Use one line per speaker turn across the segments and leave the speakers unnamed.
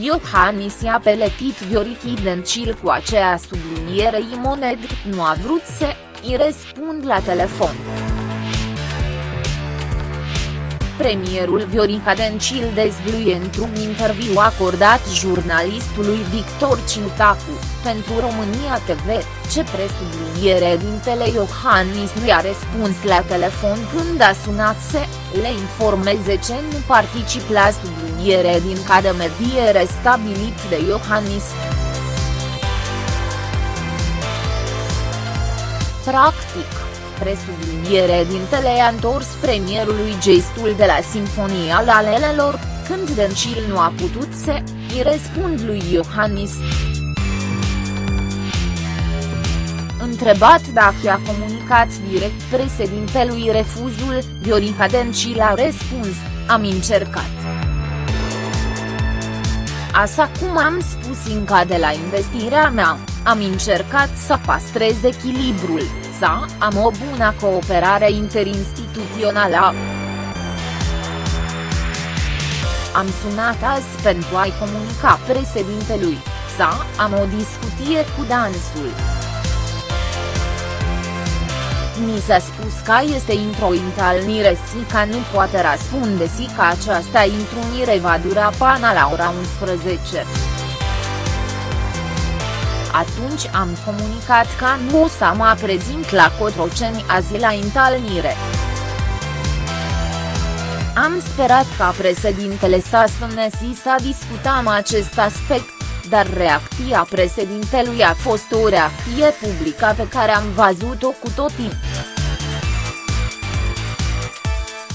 Iohannis i-a peletit Viorichi Dencil cu aceea subliniere Imoned, nu a vrut să îi răspund la telefon. Premierul Viorica Dencil dezvluie într-un interviu acordat jurnalistului Victor Ciutacu, pentru România TV, ce presubliniere dintele Iohannis nu i-a răspuns la telefon când a sunat să le informeze ce nu particip la subliniere din cadă mediere stabilit de Iohannis. Practic, presubliniere dintele a întors premierului gestul de la Sinfonia Lalelelor, când Dencil nu a putut să îi răspund lui Iohannis. Întrebat dacă i-a comunicat direct președintelui refuzul, Viorica Dencil a răspuns, am încercat. Așa cum am spus încă de la investirea mea, am încercat să pastrez echilibrul, să am o bună cooperare interinstituțională. Am sunat azi pentru a-i comunica președintelui, să am o discuție cu dansul. Mi s-a spus că este într-o întâlnire și că nu poate răspunde și că această întrunire va dura până la ora 11. Atunci am comunicat că nu o să mă prezint la Cotroceni azi la întâlnire. Am sperat ca președintele să sune și să discutăm acest aspect, dar reacția președintelui a fost o reacție publică pe care am văzut-o cu toții.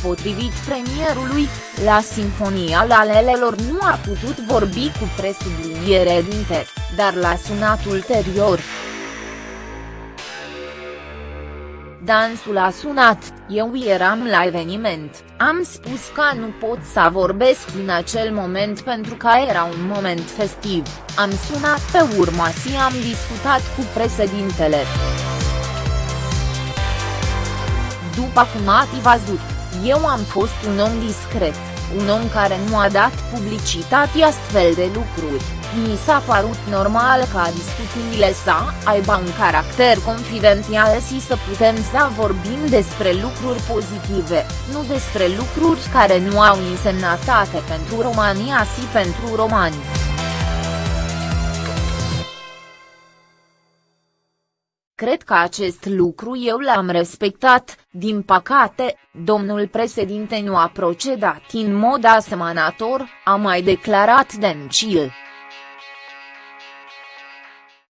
Potrivit premierului, la Sinfonia Lalelelor nu a putut vorbi cu presubliniere dinte, dar l-a sunat ulterior. Dansul a sunat, eu eram la eveniment, am spus că nu pot să vorbesc în acel moment pentru că era un moment festiv, am sunat pe urmă și am discutat cu președintele. După cum ați văzut, eu am fost un om discret, un om care nu a dat publicitate astfel de lucruri, mi s-a părut normal ca discuțiile să aibă un caracter confidențial și să putem să vorbim despre lucruri pozitive, nu despre lucruri care nu au însemnătate pentru România și pentru romani. Cred că acest lucru eu l-am respectat, din păcate, domnul președinte nu a procedat în mod asemănător, a mai declarat Dencil.